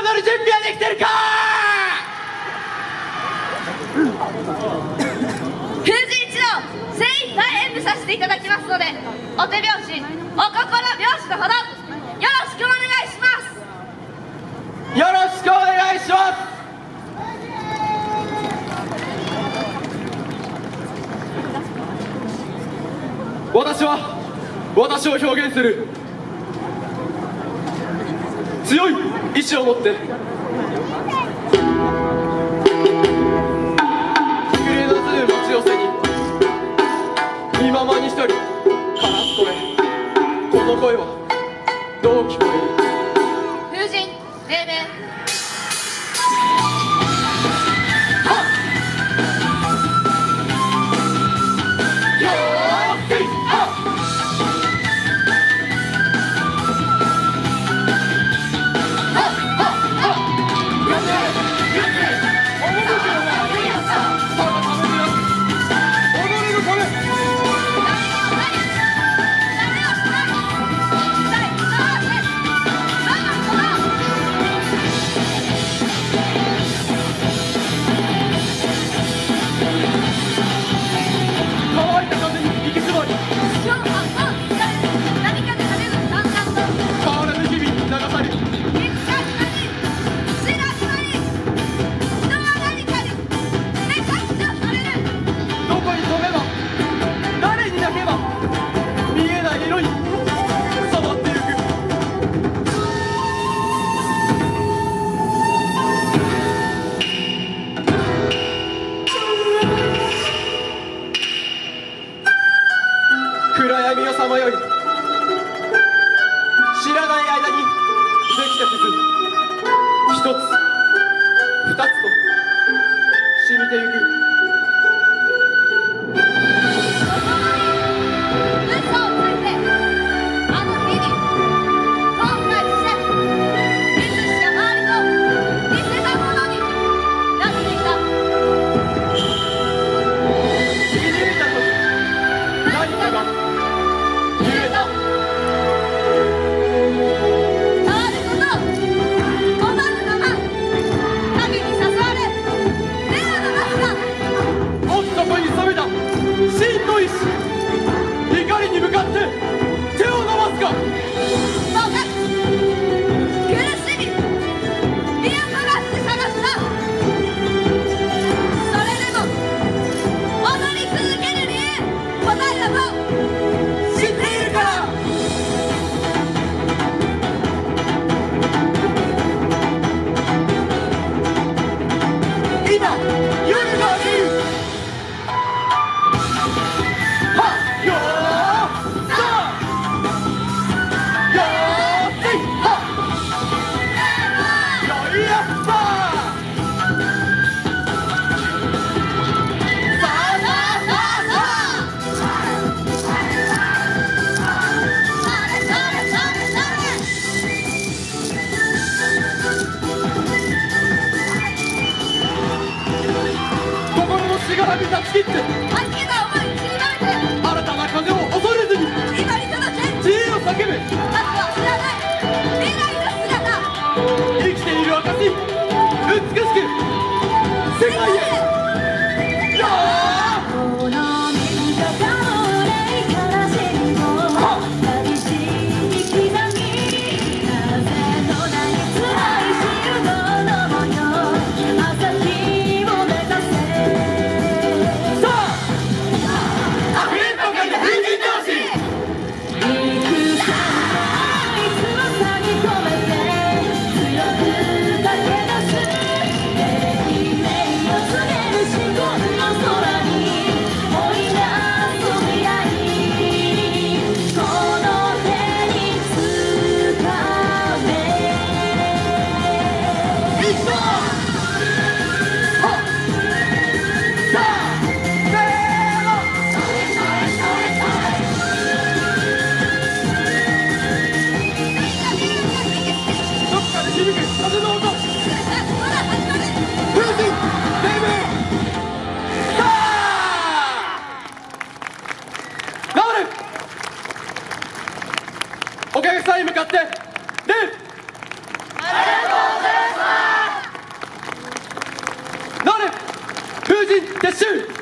勝負の準備はできてるか？封じ一同精一杯演舞させていただきますのでお手拍子お心拍子のほどよろしくお願いします。よろしくお願いします。私は私を表現する強い意志を持って。震えのずる待ち寄せに気ままに一人。カラス声この声は。どう聞こえる。風神黎明見えない色に染まってゆく。暗闇をさまよい。知らない間にできた傷一つ二つと染みてゆく。Jesus! く世お客さんに向かって。でありがとうございまなる風神撤収。